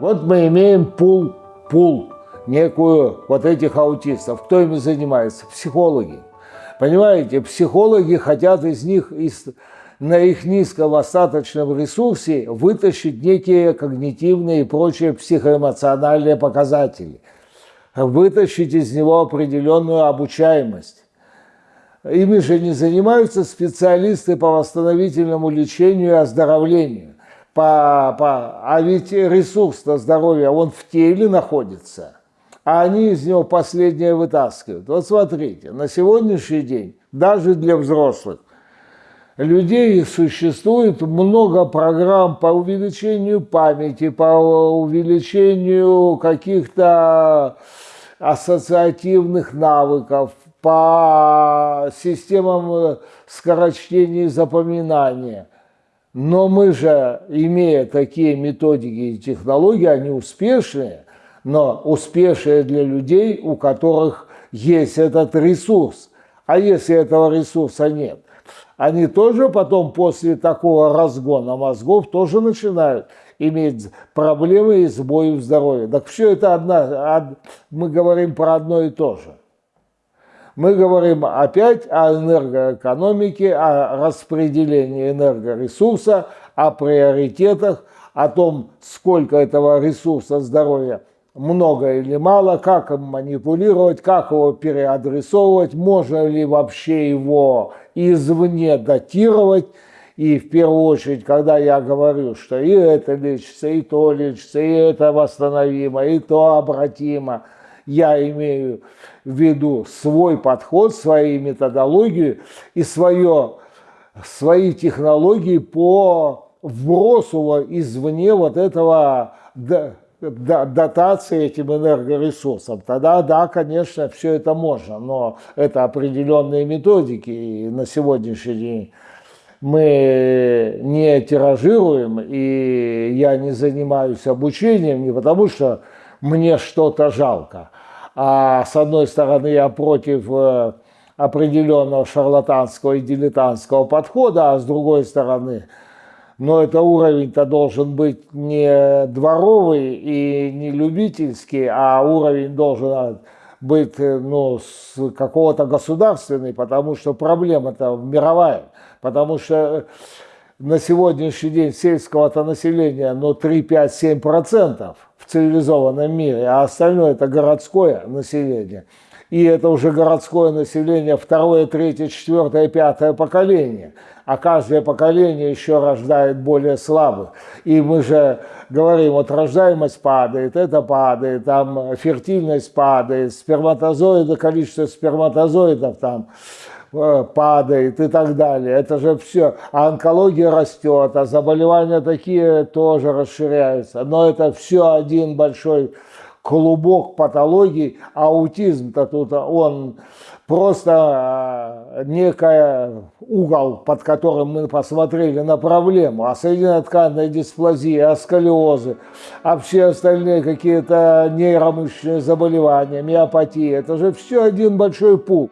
Вот мы имеем пул, пул, некую вот этих аутистов. Кто ими занимается? Психологи. Понимаете, психологи хотят из них, из, на их низком остаточном ресурсе вытащить некие когнитивные и прочие психоэмоциональные показатели, вытащить из него определенную обучаемость. Ими же не занимаются специалисты по восстановительному лечению и оздоровлению. По, по, а ведь ресурс-то здоровья, он в теле находится, а они из него последнее вытаскивают. Вот смотрите, на сегодняшний день, даже для взрослых, людей существует много программ по увеличению памяти, по увеличению каких-то ассоциативных навыков, по системам скорочтения и запоминания. Но мы же, имея такие методики и технологии, они успешные, но успешные для людей, у которых есть этот ресурс. А если этого ресурса нет, они тоже потом после такого разгона мозгов тоже начинают иметь проблемы и сбои в здоровье. Так все это одна, мы говорим про одно и то же. Мы говорим опять о энергоэкономике, о распределении энергоресурса, о приоритетах, о том, сколько этого ресурса здоровья много или мало, как им манипулировать, как его переадресовывать, можно ли вообще его извне датировать. И в первую очередь, когда я говорю, что и это лечится, и то лечится, и это восстановимо, и то обратимо, я имею в виду свой подход, свою методологию и свое, свои технологии по вбросу извне вот этого дотации этим энергоресурсам, тогда да, конечно, все это можно, но это определенные методики, и на сегодняшний день мы не тиражируем, и я не занимаюсь обучением не потому, что мне что-то жалко, а с одной стороны я против э, определенного шарлатанского и дилетантского подхода, а с другой стороны – но это уровень-то должен быть не дворовый и не любительский, а уровень должен быть ну, с какого-то государственный, потому что проблема-то мировая, потому что на сегодняшний день сельского-то населения ну, 3, 5, 7 процентов в цивилизованном мире, а остальное это городское население. И это уже городское население второе, третье, четвертое, пятое поколение а каждое поколение еще рождает более слабых. И мы же говорим, вот рождаемость падает, это падает, там фертильность падает, сперматозоиды, количество сперматозоидов там падает и так далее. Это же все. А онкология растет, а заболевания такие тоже расширяются. Но это все один большой клубок патологий. Аутизм-то тут он просто э, некая угол, под которым мы посмотрели на проблему, а соединотканная дисплазия, а сколиозы, а все остальные какие-то нейромышечные заболевания, миопатия, это же все один большой пул.